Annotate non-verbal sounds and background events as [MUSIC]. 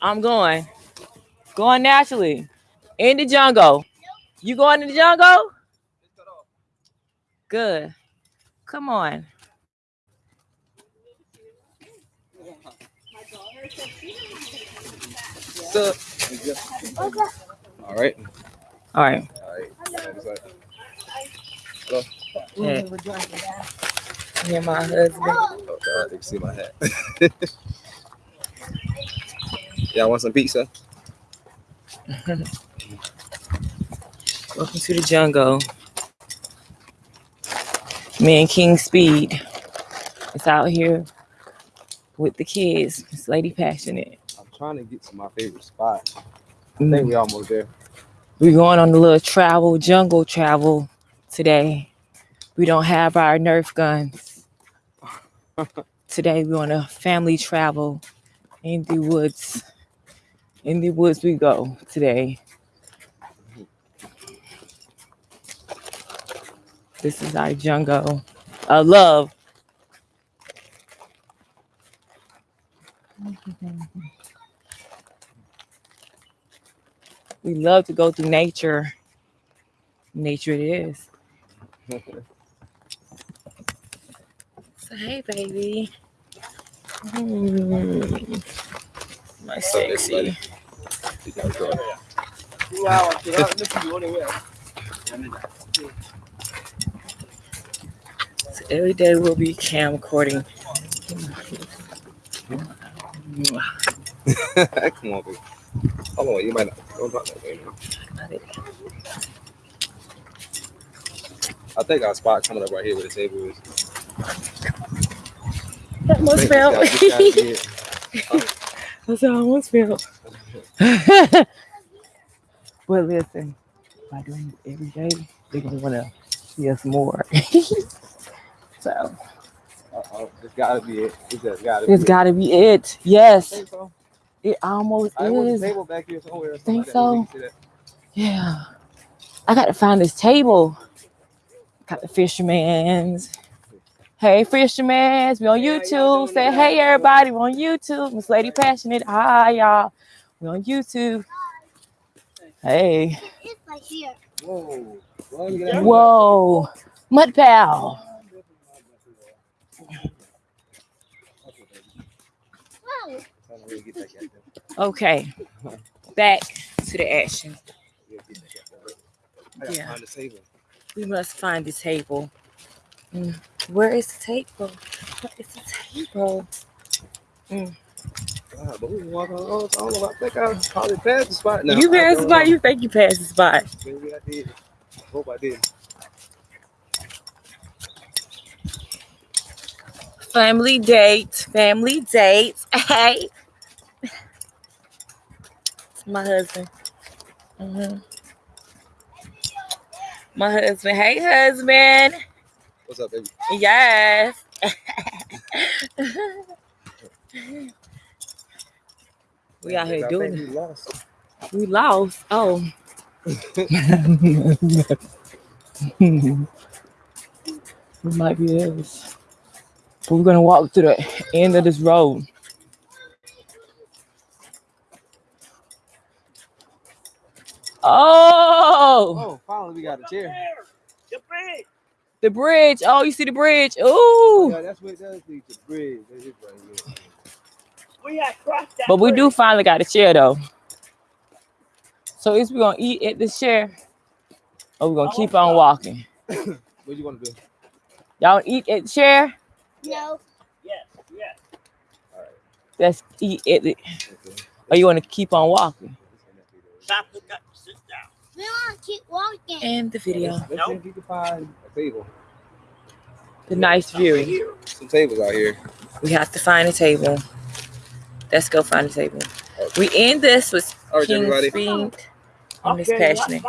I'm going. Going naturally. In the jungle. You going in the jungle? Good. Come on. So, all right. All right. All right. Yeah. Me and my husband. Oh God, can see my hat. [LAUGHS] Y'all want some pizza? [LAUGHS] Welcome to the jungle. Me and King Speed is out here with the kids. It's Lady Passionate. I'm trying to get to my favorite spot. I Mm. think we almost there. We're going on a little travel, jungle travel today. We don't have our Nerf guns. [LAUGHS] today we're on a family travel in the woods. In the woods we go today. This is our jungle. I love. We love to go through nature. Nature it is. So hey baby. Mm. My So this sexy. So every day we'll be camcording. [LAUGHS] Come on, baby. Hold on, you might not. Don't talk that way. I think our spot coming up right here where the table is. That must Think this feel. guy- this guy did. [LAUGHS] That's how I almost feel. [LAUGHS] but listen, by doing this every day, they're gonna wanna see us more. [LAUGHS] so Uh-oh, It's gotta be it. It's just gotta be it's it. gotta be it. I Yes, so. it almost I is. table back here somewhere. Think like that, where we so? Yeah. I gotta find this table. Got the fisherman's. Hey fisherman's, we on YouTube. Say hey everybody, we on YouTube. Miss Lady Passionate. Hi y'all. We on YouTube. Hey. It's like here. at. Whoa. Well, let me get out. Whoa. Mud pal. Wow. Trying to really get that guy there. Okay. Back to the action. Yeah, get that guy there. I gotta Yeah. find the table. We must find the table. Mm, Where is the table? Where is the table? God, but we can walk on. Oh, I don't know. I think I probably passed the spot now. you passed the spot. know. You think you passed the spot. Maybe I did. Hope I did. Family date. Family date. [LAUGHS] Hey. It's my husband. Mhm. My husband. Hey, husband. What's up, baby? Yes. [LAUGHS] [LAUGHS] we out here doing it. we lost. We lost. Oh. [LAUGHS] we might be this. But we're gonna walk to the end of this road. Oh, Oh, finally we got a chair. the bridge. The bridge. Oh, you see the bridge. Oh, Ooh. yeah, that's what it does lead to bridge. That is right here. We had crossed that But we bridge. do finally got a chair though. So is we gonna eat at this chair? Or we gonna oh, keep on walking? [COUGHS] What you want to do? Y'all eat at the chair? No. Yes, yes. All right. Let's eat at it. Okay. Or you wanna keep on walking? Stop the cut. Sit down. We want to keep walking. And the video. Let's, let's see if we can find a table. The nice Over view. here. Some tables out here. We have to find a table. Let's go find a table. We end this with All right, King everybody. Speed and Miss Okay, Passionate.